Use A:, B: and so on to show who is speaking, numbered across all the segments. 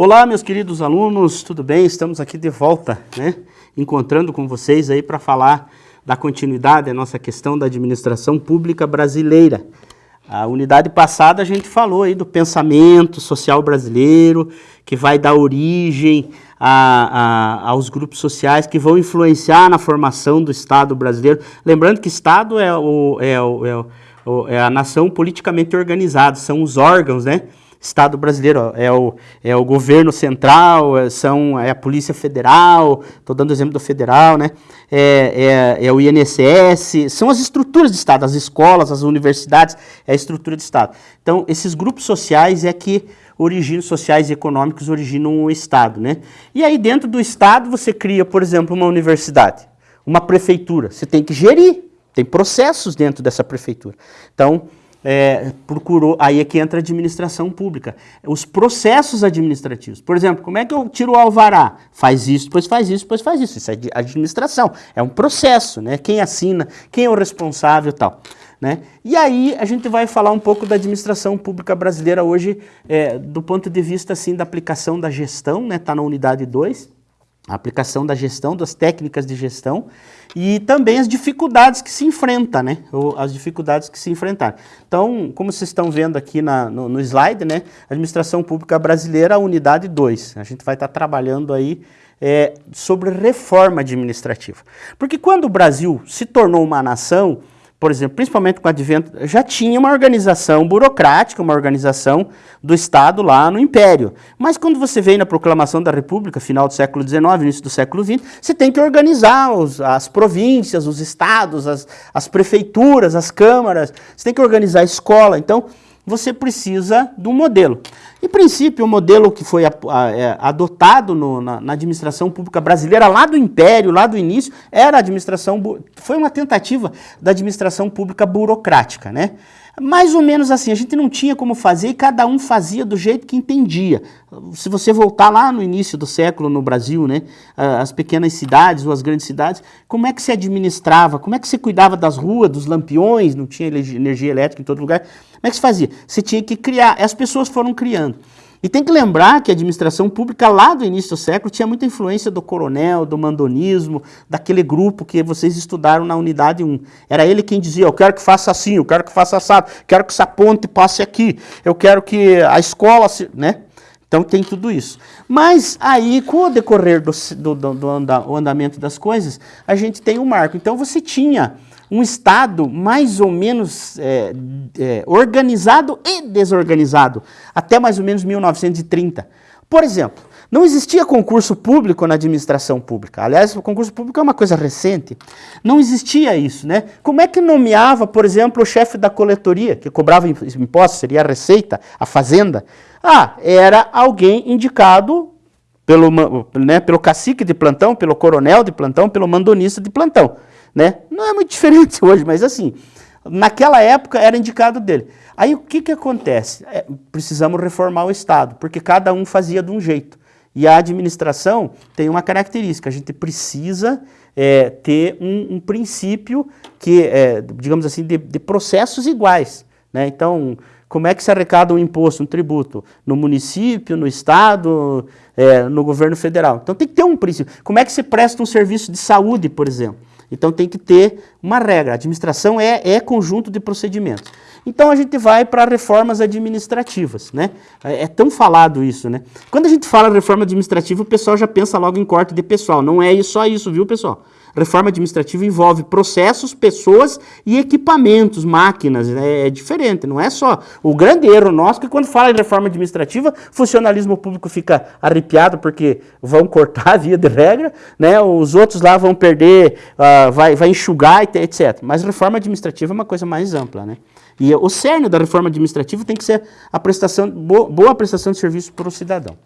A: Olá, meus queridos alunos, tudo bem? Estamos aqui de volta, né? Encontrando com vocês aí para falar da continuidade da nossa questão da administração pública brasileira. A unidade passada a gente falou aí do pensamento social brasileiro, que vai dar origem a, a, aos grupos sociais que vão influenciar na formação do Estado brasileiro. Lembrando que Estado é, o, é, o, é, o, é a nação politicamente organizada, são os órgãos, né? Estado brasileiro, é o, é o governo central, é, são, é a Polícia Federal, estou dando exemplo do federal, né? É, é, é, o INSS, são as estruturas de Estado, as escolas, as universidades, é a estrutura de Estado. Então, esses grupos sociais é que originam, sociais e econômicos originam o Estado, né? E aí, dentro do Estado, você cria, por exemplo, uma universidade, uma prefeitura, você tem que gerir, tem processos dentro dessa prefeitura. Então, é, procurou, aí é que entra a administração pública. Os processos administrativos. Por exemplo, como é que eu tiro o alvará? Faz isso, depois faz isso, depois faz isso. Isso é administração. É um processo, né? Quem assina, quem é o responsável e tal. Né? E aí a gente vai falar um pouco da administração pública brasileira hoje, é, do ponto de vista assim, da aplicação da gestão, está né? Tá na unidade 2 a aplicação da gestão, das técnicas de gestão e também as dificuldades que se enfrenta, né? Ou as dificuldades que se enfrentaram. Então, como vocês estão vendo aqui na, no, no, slide, né? Administração Pública Brasileira, unidade 2. A gente vai estar trabalhando aí é, sobre reforma administrativa. Porque quando o Brasil se tornou uma nação, por exemplo, principalmente com o advento, já tinha uma organização burocrática, uma organização do Estado lá no Império. Mas quando você vem na proclamação da República, final do século XIX, início do século XX, você tem que organizar os, as províncias, os estados, as, as prefeituras, as câmaras, você tem que organizar a escola. Então, você precisa de um modelo. Em princípio, o modelo que foi é, adotado no, na, na, administração pública brasileira, lá do Império, lá do início, era a administração, foi uma tentativa da administração pública burocrática, né? Mais ou menos assim, a gente não tinha como fazer e cada um fazia do jeito que entendia. Se você voltar lá no início do século no Brasil, né, as pequenas cidades ou as grandes cidades, como é que se administrava, como é que você cuidava das ruas, dos lampiões, não tinha energia elétrica em todo lugar, como é que se fazia? Você tinha que criar, as pessoas foram criando. E tem que lembrar que a administração pública lá do início do século tinha muita influência do coronel, do mandonismo, daquele grupo que vocês estudaram na unidade 1. Era ele quem dizia, eu quero que faça assim, eu quero que faça assado, quero que essa ponte passe aqui, eu quero que a escola, se, né? Então tem tudo isso. Mas aí, com o decorrer do, do, do, do andamento das coisas, a gente tem um marco. Então você tinha um Estado mais ou menos é, é, organizado e desorganizado, até mais ou menos 1930. Por exemplo, não existia concurso público na administração pública. Aliás, o concurso público é uma coisa recente. Não existia isso, né? Como é que nomeava, por exemplo, o chefe da coletoria, que cobrava impostos, seria a Receita, a Fazenda? Ah, era alguém indicado pelo, né, pelo cacique de plantão, pelo coronel de plantão, pelo mandonista de plantão. Né? Não é muito diferente hoje, mas assim, naquela época era indicado dele. Aí o que, que acontece? É, precisamos reformar o Estado, porque cada um fazia de um jeito. E a administração tem uma característica, a gente precisa é, ter um, um, princípio que, é, digamos assim, de, de processos iguais. Né? Então, como é que se arrecada um imposto, um tributo? No município, no estado, é, no governo federal. Então tem que ter um princípio. Como é que se presta um serviço de saúde, por exemplo? Então tem que ter uma regra. Administração é, é conjunto de procedimentos. Então a gente vai para reformas administrativas, né? É, é, tão falado isso, né? Quando a gente fala reforma administrativa, o pessoal já pensa logo em corte de pessoal. Não é só isso, viu, pessoal? Reforma administrativa envolve processos, pessoas e equipamentos, máquinas. É, é diferente, não é só. O grande erro nosso é que quando fala em reforma administrativa, funcionalismo público fica arrepiado porque vão cortar a via de regra, né? os outros lá vão perder, uh, vai, vai enxugar, etc. Mas reforma administrativa é uma coisa mais ampla. Né? E o cerne da reforma administrativa tem que ser a prestação, boa prestação de serviço para o cidadão.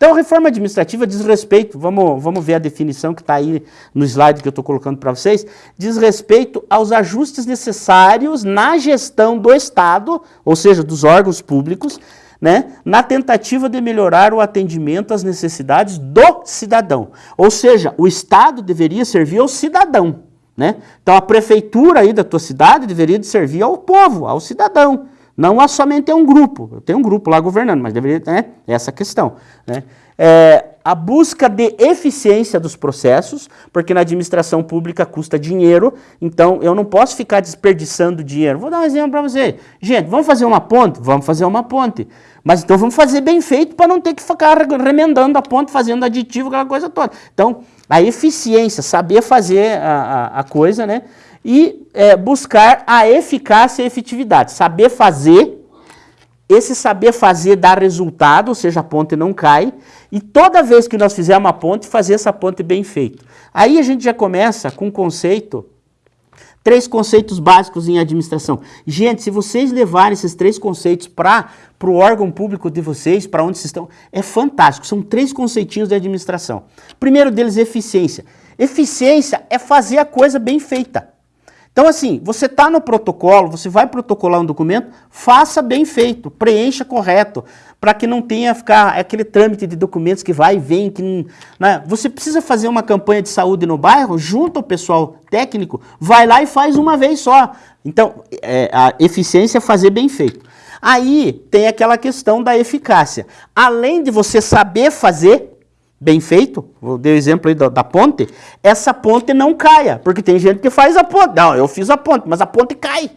A: Então, a reforma administrativa diz respeito, vamos, vamos ver a definição que está aí no slide que eu estou colocando para vocês, diz respeito aos ajustes necessários na gestão do Estado, ou seja, dos órgãos públicos, né, na tentativa de melhorar o atendimento às necessidades do cidadão. Ou seja, o Estado deveria servir ao cidadão. Né? Então, a prefeitura aí da tua cidade deveria servir ao povo, ao cidadão. Não é somente é um grupo, tenho um grupo lá governando, mas deveria ter né, essa questão. Né? É, a busca de eficiência dos processos, porque na administração pública custa dinheiro, então eu não posso ficar desperdiçando dinheiro. Vou dar um exemplo para você. Gente, vamos fazer uma ponte? Vamos fazer uma ponte. Mas então vamos fazer bem feito para não ter que ficar remendando a ponte, fazendo aditivo, aquela coisa toda. Então, a eficiência, saber fazer a, a, a coisa, né? E é, buscar a eficácia e efetividade. Saber fazer, esse saber fazer dá resultado, ou seja, a ponte não cai. E toda vez que nós fizermos uma ponte, fazer essa ponte bem feita. Aí a gente já começa com um conceito Três conceitos básicos em administração. Gente, se vocês levarem esses três conceitos para o órgão público de vocês, para onde vocês estão, é fantástico. São três conceitinhos de administração. Primeiro deles, eficiência. Eficiência é fazer a coisa bem feita. Então, assim, você está no protocolo, você vai protocolar um documento, faça bem feito, preencha correto, para que não tenha ficar aquele trâmite de documentos que vai e vem. Que não, né? Você precisa fazer uma campanha de saúde no bairro, junto ao pessoal técnico, vai lá e faz uma vez só. Então, é, a eficiência é fazer bem feito. Aí tem aquela questão da eficácia. Além de você saber fazer, bem feito, vou dar o exemplo aí da, da, ponte, essa ponte não caia, porque tem gente que faz a ponte. Não, eu fiz a ponte, mas a ponte cai.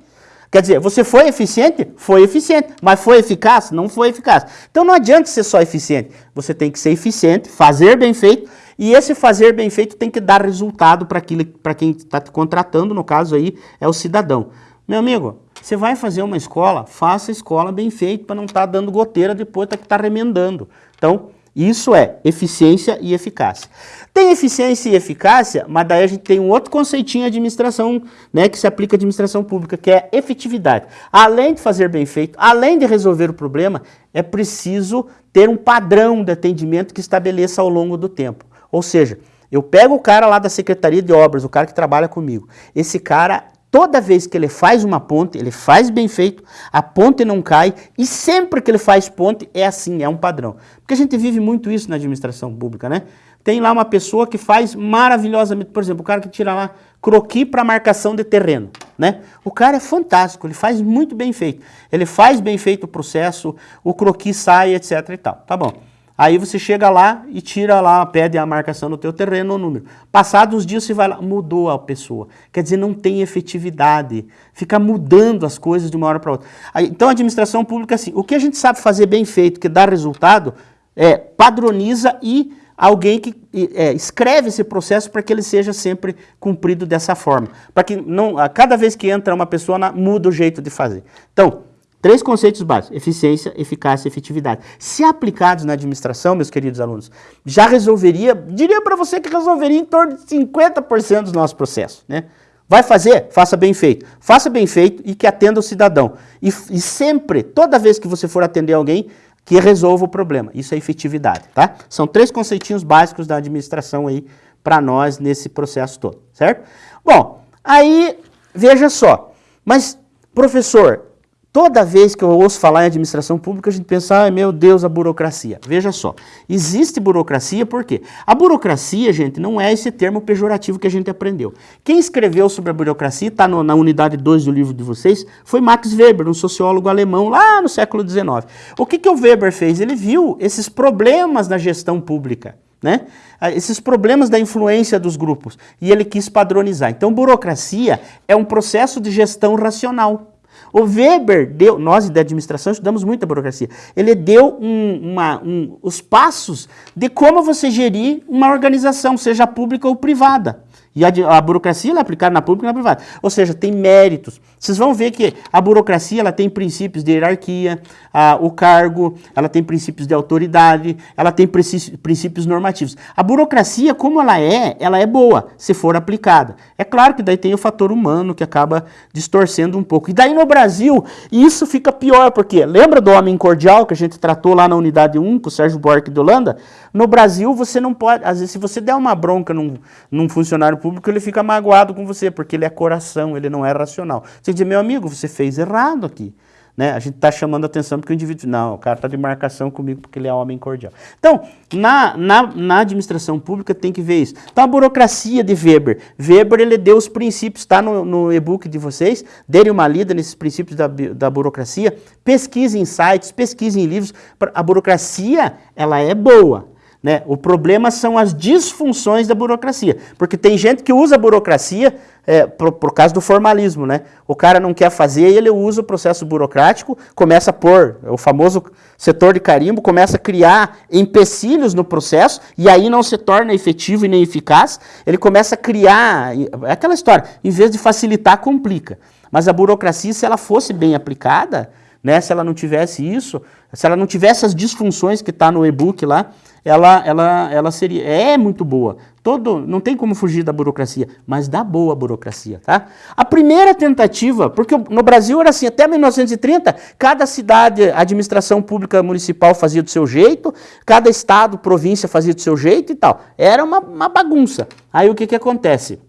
A: Quer dizer, você foi eficiente? Foi eficiente. Mas foi eficaz? Não foi eficaz. Então não adianta ser só eficiente. Você tem que ser eficiente, fazer bem feito, e esse fazer bem feito tem que dar resultado para quem está te contratando, no caso aí, é o cidadão. Meu amigo, você vai fazer uma escola, faça a escola bem feita para não estar tá dando goteira depois tá que está remendando. Então, isso é eficiência e eficácia. Tem eficiência e eficácia, mas daí a gente tem um outro conceitinho de administração, né, que se aplica à administração pública, que é efetividade. Além de fazer bem feito, além de resolver o problema, é preciso ter um padrão de atendimento que estabeleça ao longo do tempo. Ou seja, eu pego o cara lá da Secretaria de Obras, o cara que trabalha comigo. Esse cara Toda vez que ele faz uma ponte, ele faz bem feito, a ponte não cai, e sempre que ele faz ponte, é assim, é um padrão. Porque a gente vive muito isso na administração pública, né? Tem lá uma pessoa que faz maravilhosamente, por exemplo, o cara que tira lá croqui para marcação de terreno, né? O cara é fantástico, ele faz muito bem feito. Ele faz bem feito o processo, o croqui sai, etc e tal. Tá bom. Aí você chega lá e tira lá, pede a marcação do teu terreno, o número. Passados uns dias você vai lá, mudou a pessoa. Quer dizer, não tem efetividade. Fica mudando as coisas de uma hora para outra. Aí, então a administração pública, assim, o que a gente sabe fazer bem feito, que dá resultado, é padroniza e alguém que é, escreve esse processo para que ele seja sempre cumprido dessa forma. Para que não, a cada vez que entra uma pessoa, muda o jeito de fazer. Então, Três conceitos básicos, eficiência, eficácia e efetividade. Se aplicados na administração, meus queridos alunos, já resolveria, diria para você que resolveria em torno de 50% dos nossos processos. Né? Vai fazer? Faça bem feito. Faça bem feito e que atenda o cidadão. E, e sempre, toda vez que você for atender alguém, que resolva o problema. Isso é efetividade, tá? São três conceitinhos básicos da administração aí para nós nesse processo todo, certo? Bom, aí, veja só, mas, professor, Toda vez que eu ouço falar em administração pública, a gente pensa, ai meu Deus, a burocracia. Veja só, existe burocracia por quê? A burocracia, gente, não é esse termo pejorativo que a gente aprendeu. Quem escreveu sobre a burocracia, está na unidade 2 do livro de vocês, foi Max Weber, um sociólogo alemão lá no século XIX. O que, que o Weber fez? Ele viu esses problemas na gestão pública. Né? Ah, esses problemas da influência dos grupos. E ele quis padronizar. Então, burocracia é um processo de gestão racional. O Weber deu, nós da administração estudamos muito a burocracia, ele deu um, uma, um, os passos de como você gerir uma organização, seja pública ou privada. E a, a burocracia é aplicada na pública e na privada. Ou seja, tem méritos. Vocês vão ver que a burocracia ela tem princípios de hierarquia, a, o cargo, ela tem princípios de autoridade, ela tem princípios normativos. A burocracia, como ela é, ela é boa, se for aplicada. É claro que daí tem o fator humano que acaba distorcendo um pouco. E daí no Brasil, isso fica pior, porque lembra do homem cordial que a gente tratou lá na unidade 1 com o Sérgio Buarque de Holanda? No Brasil, você não pode, às vezes, se você der uma bronca num, num funcionário público, ele fica magoado com você, porque ele é coração, ele não é racional. Você diz, meu amigo, você fez errado aqui. Né? A gente está chamando atenção porque o indivíduo, não, o cara está de marcação comigo porque ele é homem cordial. Então, na, na, na, administração pública tem que ver isso. Então, a burocracia de Weber. Weber, ele deu os princípios, está no, no e-book de vocês, dêem uma lida nesses princípios da, da burocracia, em sites, pesquise em livros. A burocracia, ela é boa, né? O problema são as disfunções da burocracia, porque tem gente que usa a burocracia é, por, por causa do formalismo. Né? O cara não quer fazer e ele usa o processo burocrático, começa a pôr o famoso setor de carimbo, começa a criar empecilhos no processo e aí não se torna efetivo e nem eficaz. Ele começa a criar, é aquela história, em vez de facilitar, complica. Mas a burocracia, se ela fosse bem aplicada, né, se ela não tivesse isso, se ela não tivesse as disfunções que está no e-book lá, ela, ela, ela seria, é muito boa. Todo, não tem como fugir da burocracia, mas da boa burocracia, tá? A primeira tentativa, porque no Brasil era assim, até 1930, cada cidade, administração pública municipal fazia do seu jeito, cada estado, província fazia do seu jeito e tal. Era uma, uma bagunça. Aí o que que acontece?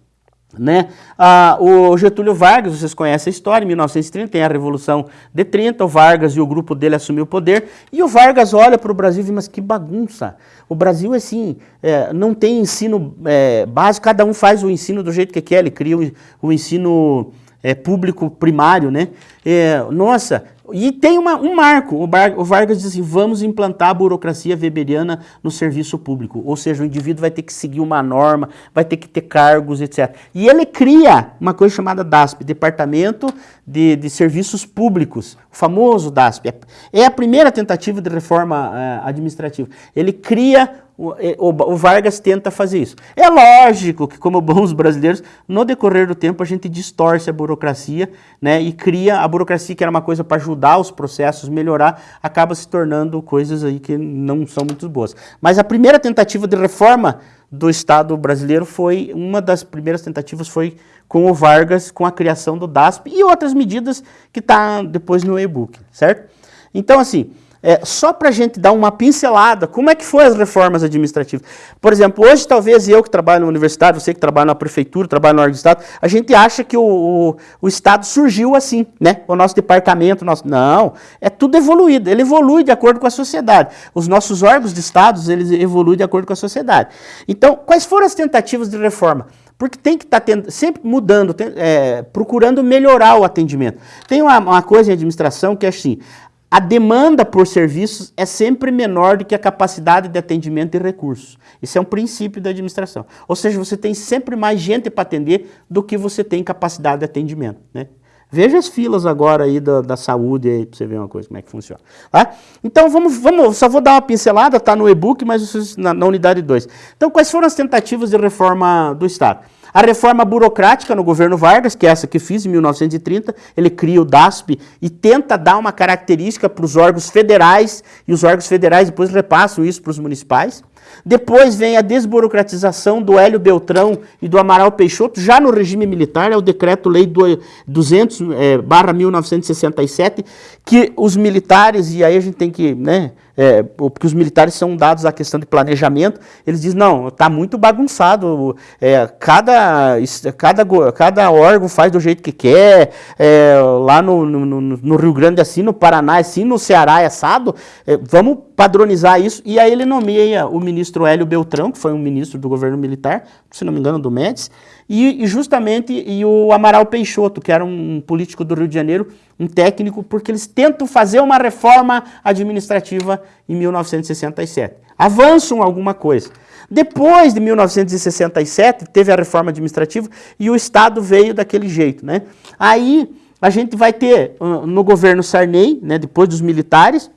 A: Né? Ah, o Getúlio Vargas, vocês conhecem a história, em 1930 tem a Revolução de 30, o Vargas e o grupo dele assumiu o poder, e o Vargas olha para o Brasil e diz, mas que bagunça, o Brasil assim, é, não tem ensino é, básico, cada um faz o ensino do jeito que quer, ele cria o, o ensino é, público primário, né? É, nossa, e tem uma, um marco, o, Bar, o, Vargas diz assim, vamos implantar a burocracia weberiana no serviço público, ou seja, o indivíduo vai ter que seguir uma norma, vai ter que ter cargos, etc. E ele cria uma coisa chamada DASP, Departamento de, de Serviços Públicos, o famoso DASP. É, é a primeira tentativa de reforma uh, administrativa. Ele cria o, Vargas tenta fazer isso. É lógico que, como bons brasileiros, no decorrer do tempo a gente distorce a burocracia né, e cria a burocracia que era uma coisa para ajudar os processos, melhorar, acaba se tornando coisas aí que não são muito boas. Mas a primeira tentativa de reforma do Estado brasileiro foi, uma das primeiras tentativas foi com o Vargas, com a criação do DASP e outras medidas que está depois no e-book, certo? Então, assim, é, só para a gente dar uma pincelada, como é que foi as reformas administrativas? Por exemplo, hoje talvez eu que trabalho na universidade, você que trabalha na prefeitura, trabalha no órgão do Estado, a gente acha que o, o, o, Estado surgiu assim, né? O nosso departamento, nosso... não, é tudo evoluído, ele evolui de acordo com a sociedade. Os nossos órgãos de Estados, eles evoluem de acordo com a sociedade. Então, quais foram as tentativas de reforma? Porque tem que estar tá sempre mudando, tem, é, procurando melhorar o atendimento. Tem uma, uma coisa em administração que é assim, a demanda por serviços é sempre menor do que a capacidade de atendimento e recursos. Isso é um princípio da administração. Ou seja, você tem sempre mais gente para atender do que você tem capacidade de atendimento. Né? Veja as filas agora aí da, da saúde aí para você ver uma coisa, como é que funciona. Tá? Então vamos, vamos, só vou dar uma pincelada, está no e-book, mas na, na unidade 2. Então quais foram as tentativas de reforma do Estado? A reforma burocrática no governo Vargas, que é essa que fiz em 1930, ele cria o DASP e tenta dar uma característica para os órgãos federais, e os órgãos federais depois repassam isso para os municipais. Depois vem a desburocratização do Hélio Beltrão e do Amaral Peixoto, já no regime militar, é o decreto-lei 200, é, barra 1967, que os militares, e aí a gente tem que, né, é, porque os militares são dados à questão de planejamento, eles dizem, não, está muito bagunçado, é, cada, cada, cada órgão faz do jeito que quer, é, lá no, no, no, Rio Grande assim, no Paraná assim, no Ceará é assado, é, vamos padronizar isso, e aí ele nomeia o ministro Hélio Beltrão, que foi um ministro do governo militar, se não me engano, do Médici, e, e, justamente e o Amaral Peixoto, que era um político do Rio de Janeiro, um técnico, porque eles tentam fazer uma reforma administrativa em 1967. Avançam alguma coisa. Depois de 1967, teve a reforma administrativa e o Estado veio daquele jeito. Né? Aí a gente vai ter no governo Sarney, né, depois dos militares,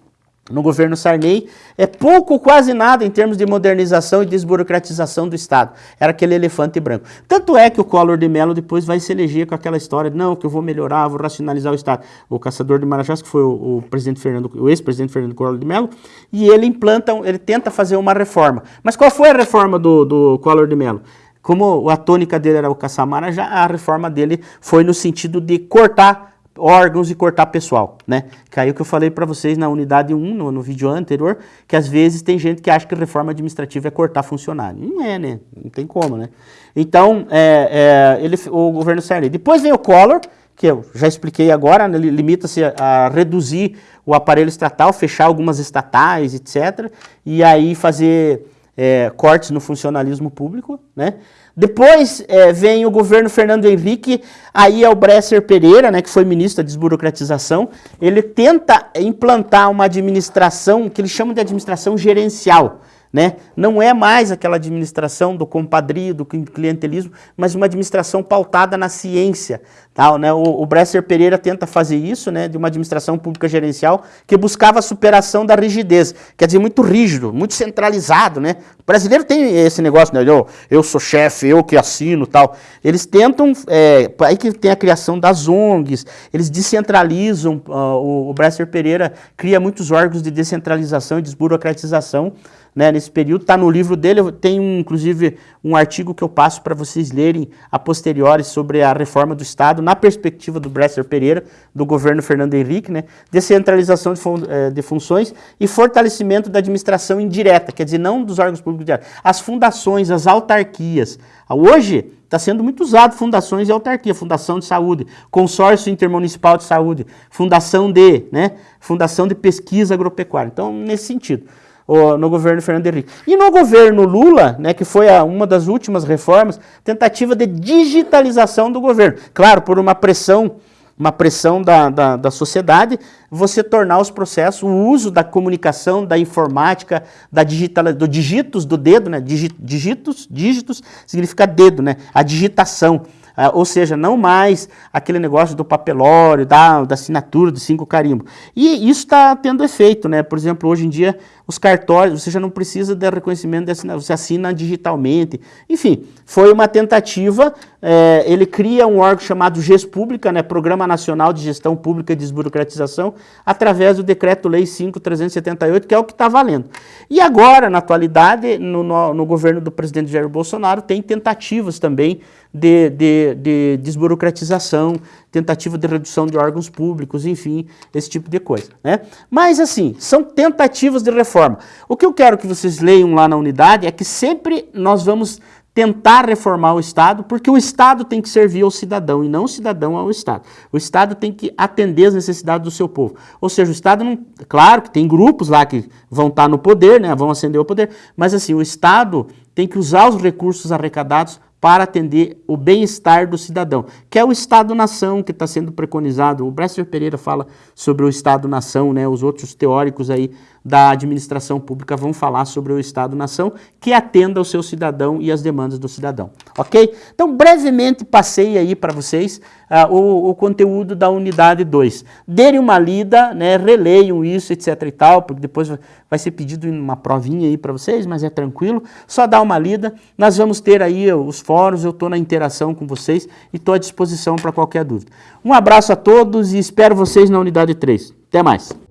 A: no governo Sarney, é pouco ou quase nada em termos de modernização e desburocratização do Estado. Era aquele elefante branco. Tanto é que o Collor de Mello depois vai se eleger com aquela história de, não, que eu vou melhorar, vou racionalizar o Estado. O caçador de Marajás, que foi o, o presidente Fernando, o ex-presidente Fernando Collor de Mello, e ele implanta, ele tenta fazer uma reforma. Mas qual foi a reforma do, do Collor de Mello? Como a tônica dele era o caçar Marajá, a reforma dele foi no sentido de cortar órgãos e cortar pessoal, né? Que aí o que eu falei para vocês na unidade 1, no, no, vídeo anterior, que às vezes tem gente que acha que reforma administrativa é cortar funcionário. Não é, né? Não tem como, né? Então, é, é, ele, o governo Sarney. Depois vem o Collor, que eu já expliquei agora, né, limita-se a, a reduzir o aparelho estatal, fechar algumas estatais, etc., e aí fazer é, cortes no funcionalismo público, né? Depois é, vem o governo Fernando Henrique, aí é o Bresser Pereira, né, que foi ministro da desburocratização, ele tenta implantar uma administração que eles chamam de administração gerencial, né? Não é mais aquela administração do compadrio, do clientelismo, mas uma administração pautada na ciência. Tal, né? O, o Bresser Pereira tenta fazer isso, né, de uma administração pública gerencial que buscava a superação da rigidez. Quer dizer, muito rígido, muito centralizado. Né? O brasileiro tem esse negócio, né? eu, eu sou chefe, eu que assino tal. Eles tentam, é, aí que tem a criação das ONGs, eles descentralizam, uh, o, o Bresser Pereira cria muitos órgãos de descentralização e desburocratização, né, nesse período. Está no livro dele, tem inclusive um artigo que eu passo para vocês lerem a posteriori sobre a reforma do Estado, na perspectiva do Bresser Pereira, do governo Fernando Henrique, né, descentralização de, fun eh, de funções e fortalecimento da administração indireta, quer dizer, não dos órgãos públicos diretos, as fundações, as autarquias. Hoje, está sendo muito usado fundações e autarquia, fundação de saúde, consórcio intermunicipal de saúde, fundação de, né, fundação de pesquisa agropecuária. Então, nesse sentido no governo Fernando Henrique. E no governo Lula, né, que foi a, uma das últimas reformas, tentativa de digitalização do governo. Claro, por uma pressão, uma pressão da, da, da sociedade, você tornar os processos, o uso da comunicação, da informática, da digital, do digitos do dedo, né, digitos, dígitos significa dedo, né, a digitação. Ah, ou seja, não mais aquele negócio do papelório, da, da assinatura, dos cinco carimbos. E isso está tendo efeito, né? Por exemplo, hoje em dia, os cartórios, você já não precisa de reconhecimento de assinatura, você assina digitalmente. Enfim, foi uma tentativa, é, ele cria um órgão chamado GES Pública, né? Programa Nacional de Gestão Pública e Desburocratização, através do Decreto-Lei 5.378, que é o que está valendo. E agora, na atualidade, no, no, no governo do presidente Jair Bolsonaro, tem tentativas também de, de, de desburocratização, tentativa de redução de órgãos públicos, enfim, esse tipo de coisa. Né? Mas assim, são tentativas de reforma. O que eu quero que vocês leiam lá na unidade é que sempre nós vamos tentar reformar o Estado, porque o Estado tem que servir ao cidadão e não o cidadão ao Estado. O Estado tem que atender as necessidades do seu povo. Ou seja, o Estado não... Claro que tem grupos lá que vão estar no poder, né, vão ascender ao poder, mas assim, o Estado tem que usar os recursos arrecadados para atender o bem-estar do cidadão, que é o Estado-nação que está sendo preconizado. O Bresser Pereira fala sobre o Estado-nação, né? os outros teóricos aí da administração pública vão falar sobre o Estado-nação que atenda ao seu cidadão e as demandas do cidadão, ok? Então, brevemente passei aí para vocês uh, o, o, conteúdo da unidade 2. Derem uma lida, né, releiam isso, etc e tal, porque depois vai ser pedido uma provinha aí para vocês, mas é tranquilo, só dá uma lida. Nós vamos ter aí os fóruns, eu estou na interação com vocês e estou à disposição para qualquer dúvida. Um abraço a todos e espero vocês na unidade 3. Até mais.